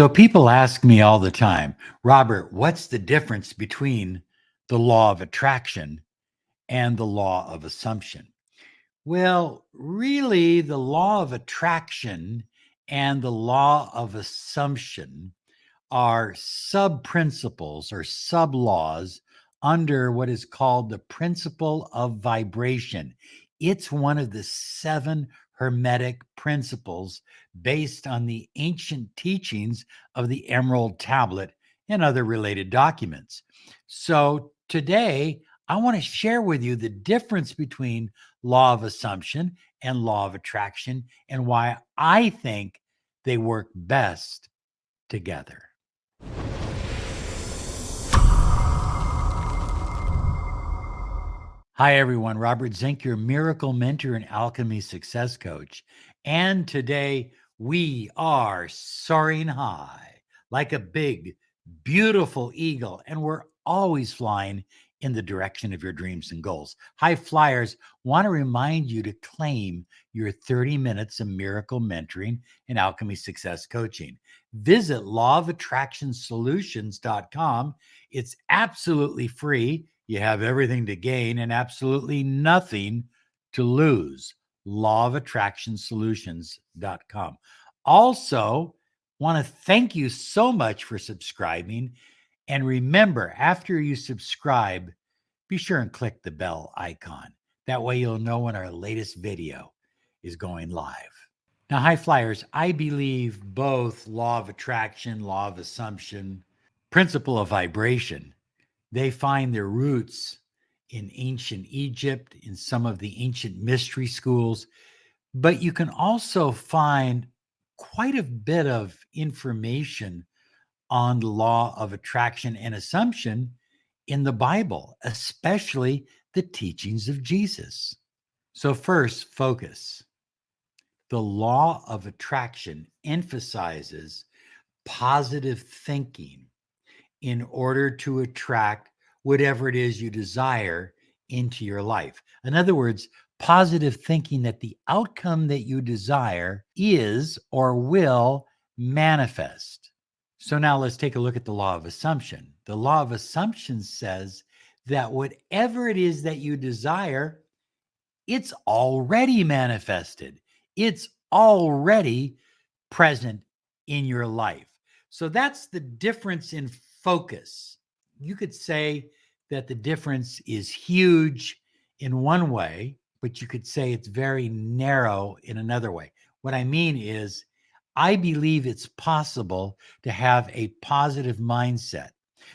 So people ask me all the time, Robert, what's the difference between the law of attraction and the law of assumption? Well, really, the law of attraction and the law of assumption are sub principles or sub laws under what is called the principle of vibration. It's one of the seven Hermetic principles based on the ancient teachings of the Emerald Tablet and other related documents. So today, I want to share with you the difference between law of assumption and law of attraction and why I think they work best together. Hi, everyone. Robert Zink, your miracle mentor and alchemy success coach. And today we are soaring high like a big, beautiful eagle, and we're always flying in the direction of your dreams and goals. High flyers want to remind you to claim your 30 minutes of miracle mentoring and alchemy success coaching. Visit lawofattractionsolutions.com. It's absolutely free you have everything to gain and absolutely nothing to lose. Law of Attraction Also, want to thank you so much for subscribing. And remember, after you subscribe, be sure and click the bell icon. That way, you'll know when our latest video is going live. Now, high flyers, I believe both law of attraction, law of assumption, principle of vibration they find their roots in ancient Egypt, in some of the ancient mystery schools, but you can also find quite a bit of information on the law of attraction and assumption in the Bible, especially the teachings of Jesus. So, first, focus. The law of attraction emphasizes positive thinking in order to attract whatever it is you desire into your life. In other words, positive thinking that the outcome that you desire is or will manifest. So now let's take a look at the law of assumption. The law of assumption says that whatever it is that you desire, it's already manifested. It's already present in your life. So that's the difference in focus. You could say that the difference is huge in one way, but you could say it's very narrow in another way. What I mean is, I believe it's possible to have a positive mindset.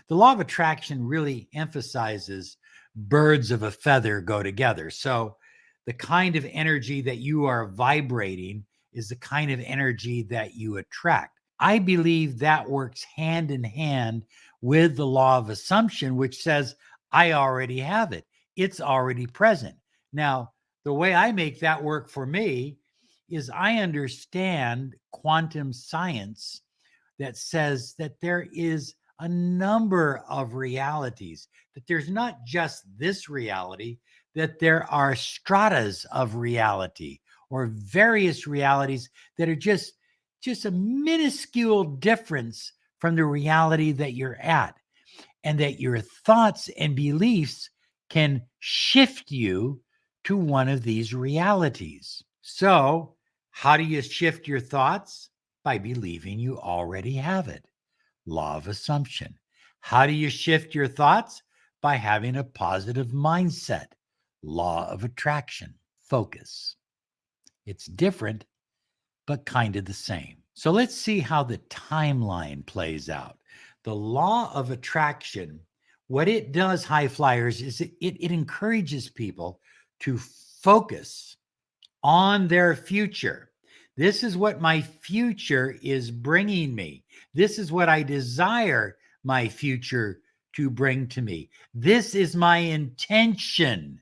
The law of attraction really emphasizes birds of a feather go together. So, the kind of energy that you are vibrating is the kind of energy that you attract. I believe that works hand in hand with the law of assumption, which says, I already have it, it's already present. Now, the way I make that work for me is I understand quantum science that says that there is a number of realities, that there's not just this reality, that there are stratas of reality or various realities that are just just a minuscule difference from the reality that you're at, and that your thoughts and beliefs can shift you to one of these realities. So, how do you shift your thoughts? By believing you already have it. Law of assumption. How do you shift your thoughts? By having a positive mindset. Law of attraction. Focus. It's different but kind of the same. So let's see how the timeline plays out. The law of attraction, what it does, high flyers, is it, it, it encourages people to focus on their future. This is what my future is bringing me. This is what I desire my future to bring to me. This is my intention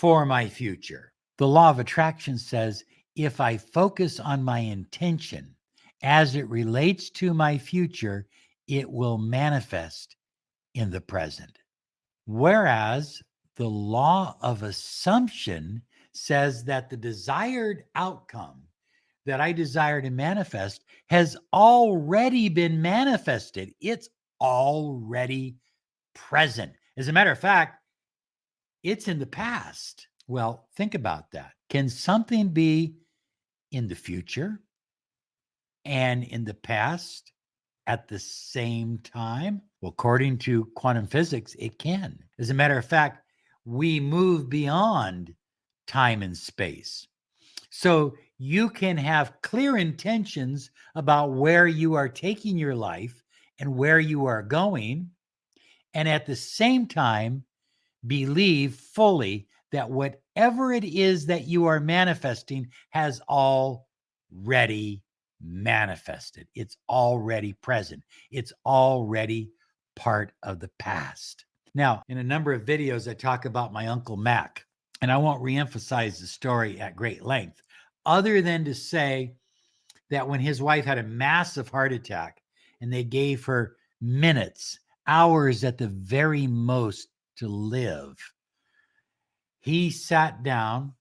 for my future. The law of attraction says if I focus on my intention as it relates to my future, it will manifest in the present. Whereas the law of assumption says that the desired outcome that I desire to manifest has already been manifested. It's already present. As a matter of fact, it's in the past. Well, think about that. Can something be in the future and in the past at the same time? Well, according to quantum physics, it can. As a matter of fact, we move beyond time and space. So you can have clear intentions about where you are taking your life and where you are going. And at the same time, believe fully that whatever it is that you are manifesting has already manifested. It's already present. It's already part of the past. Now, in a number of videos, I talk about my Uncle Mac, and I won't reemphasize the story at great length, other than to say that when his wife had a massive heart attack and they gave her minutes, hours at the very most to live, he sat down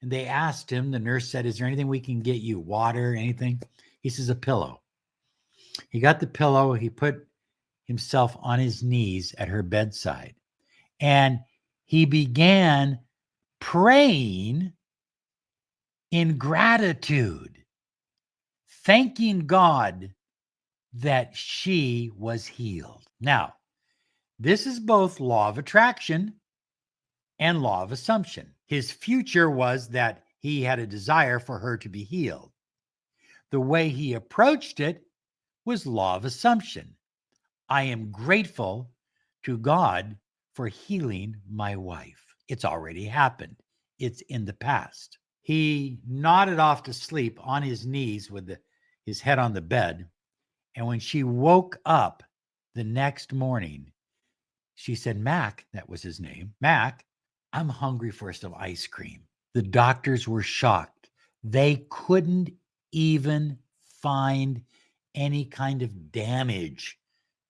and they asked him, the nurse said, Is there anything we can get you? Water, anything? He says, A pillow. He got the pillow, he put himself on his knees at her bedside and he began praying in gratitude, thanking God that she was healed. Now, this is both law of attraction and law of assumption. His future was that he had a desire for her to be healed. The way he approached it was law of assumption. I am grateful to God for healing my wife. It's already happened, it's in the past. He nodded off to sleep on his knees with the, his head on the bed. And when she woke up the next morning, she said, Mac, that was his name, Mac, I'm hungry for some ice cream. The doctors were shocked. They couldn't even find any kind of damage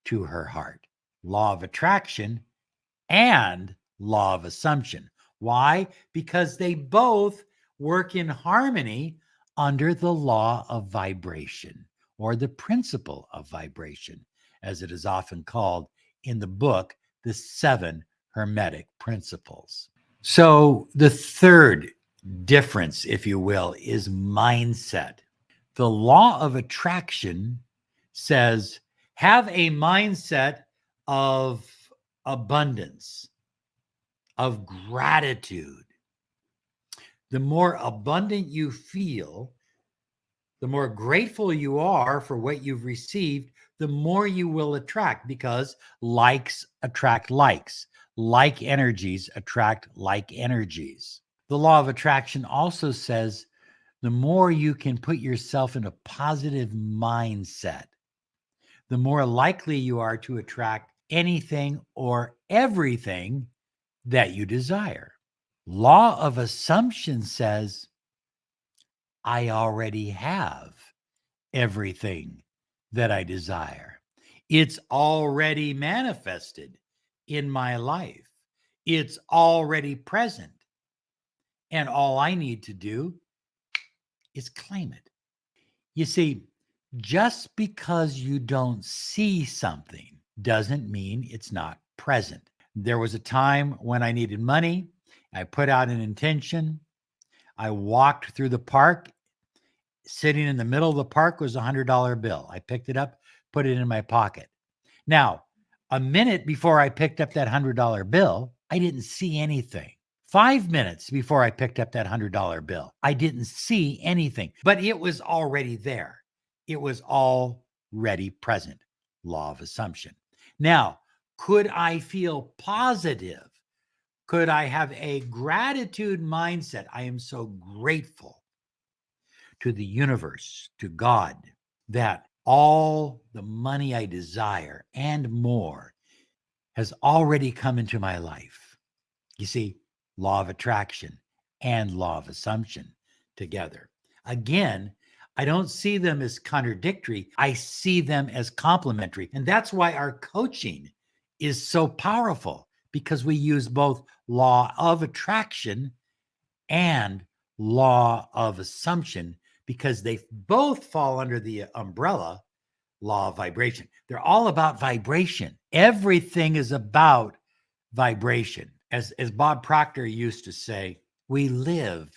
to her heart. Law of attraction and law of assumption. Why? Because they both work in harmony under the law of vibration or the principle of vibration, as it is often called in the book, The Seven Hermetic Principles. So, the third difference, if you will, is mindset. The law of attraction says have a mindset of abundance, of gratitude. The more abundant you feel, the more grateful you are for what you've received, the more you will attract because likes attract likes. Like energies attract like energies. The law of attraction also says the more you can put yourself in a positive mindset, the more likely you are to attract anything or everything that you desire. Law of assumption says, I already have everything that I desire. It's already manifested in my life. It's already present. And all I need to do is claim it. You see, just because you don't see something doesn't mean it's not present. There was a time when I needed money. I put out an intention. I walked through the park. Sitting in the middle of the park was a $100 bill. I picked it up, put it in my pocket. Now, a minute before I picked up that $100 bill, I didn't see anything. Five minutes before I picked up that $100 bill, I didn't see anything, but it was already there it was already present. Law of assumption. Now, could I feel positive? Could I have a gratitude mindset? I am so grateful to the universe, to God, that all the money I desire and more has already come into my life. You see, law of attraction and law of assumption together. Again, I don't see them as contradictory. I see them as complementary. And that's why our coaching is so powerful because we use both law of attraction and law of assumption because they both fall under the umbrella law of vibration. They're all about vibration. Everything is about vibration. As, as Bob Proctor used to say, we live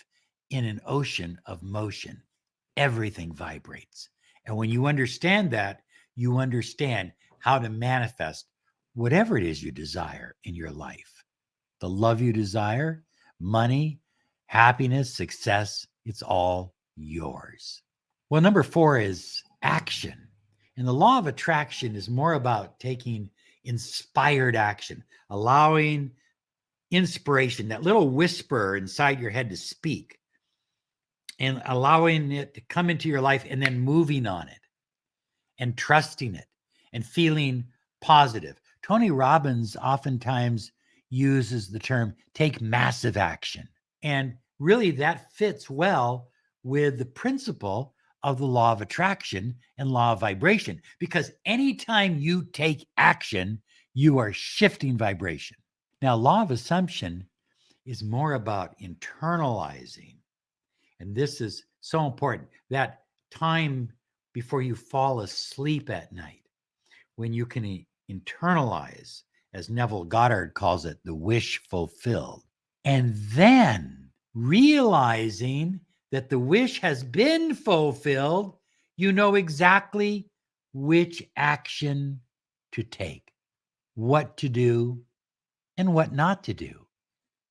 in an ocean of motion. Everything vibrates. And when you understand that, you understand how to manifest whatever it is you desire in your life. The love you desire, money, happiness, success, it's all yours. Well, number four is action. And the law of attraction is more about taking inspired action, allowing inspiration, that little whisper inside your head to speak, and allowing it to come into your life and then moving on it and trusting it and feeling positive. Tony Robbins oftentimes uses the term take massive action. And really, that fits well with the principle of the law of attraction and law of vibration, because anytime you take action, you are shifting vibration. Now, law of assumption is more about internalizing. And this is so important that time before you fall asleep at night, when you can eh, internalize, as Neville Goddard calls it, the wish fulfilled. And then realizing that the wish has been fulfilled, you know exactly which action to take, what to do, and what not to do,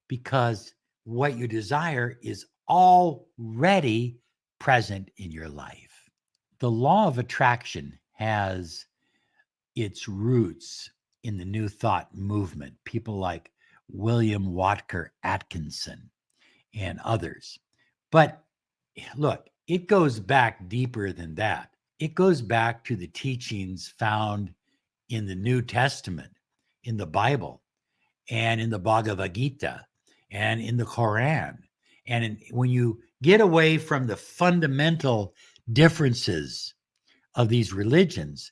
because what you desire is already present in your life. The law of attraction has its roots in the New Thought movement, people like William Walker Atkinson and others. But look, it goes back deeper than that. It goes back to the teachings found in the New Testament, in the Bible, and in the Bhagavad Gita, and in the Quran. And in, when you get away from the fundamental differences of these religions,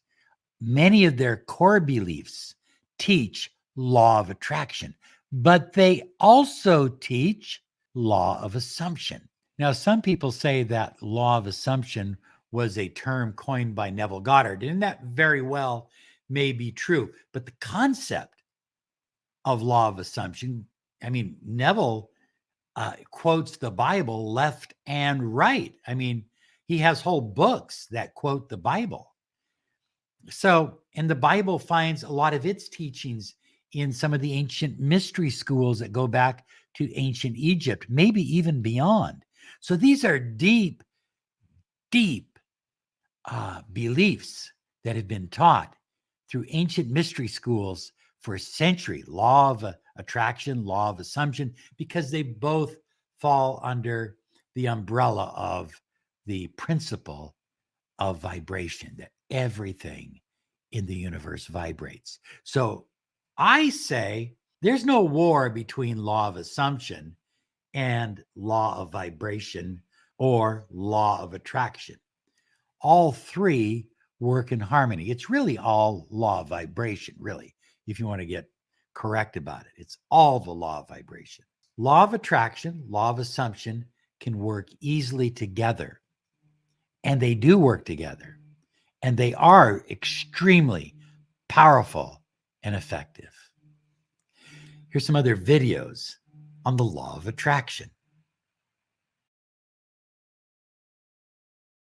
many of their core beliefs teach law of attraction, but they also teach law of assumption. Now, some people say that law of assumption was a term coined by Neville Goddard, and that very well may be true. But the concept of law of assumption, I mean, Neville uh, quotes the Bible left and right. I mean, he has whole books that quote the Bible. So, and the Bible finds a lot of its teachings in some of the ancient mystery schools that go back to ancient Egypt, maybe even beyond. So these are deep, deep uh, beliefs that have been taught through ancient mystery schools for a century law of attraction, law of assumption, because they both fall under the umbrella of the principle of vibration, that everything in the universe vibrates. So I say there's no war between law of assumption and law of vibration or law of attraction. All three work in harmony. It's really all law of vibration, really, if you want to get correct about it. It's all the law of vibration. Law of attraction, law of assumption can work easily together. And they do work together. And they are extremely powerful and effective. Here's some other videos on the law of attraction.